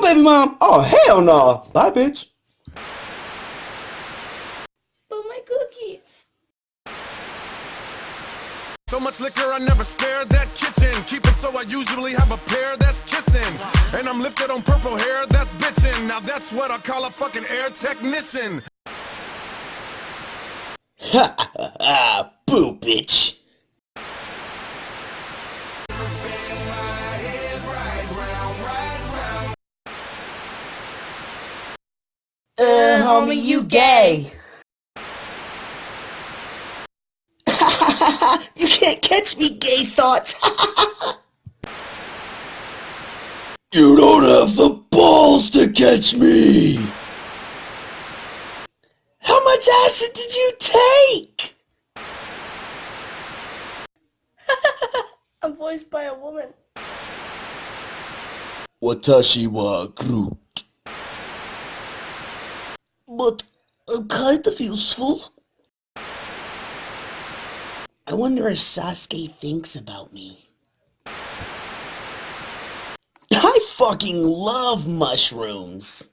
baby mom? Oh, hell no. Bye, bitch. But my cookies. So much liquor, I never spared that kitchen. Keep it so I usually have a pair that's kissing. And I'm lifted on purple hair that's bitching. Now that's what I call a fucking air technician. Ha ha ha. Boo, bitch. Homie, you gay. you can't catch me, gay thoughts. you don't have the balls to catch me. How much acid did you take? I'm voiced by a woman. Watashi wa Groot. But I'm kind of useful. I wonder if Sasuke thinks about me. I fucking love mushrooms.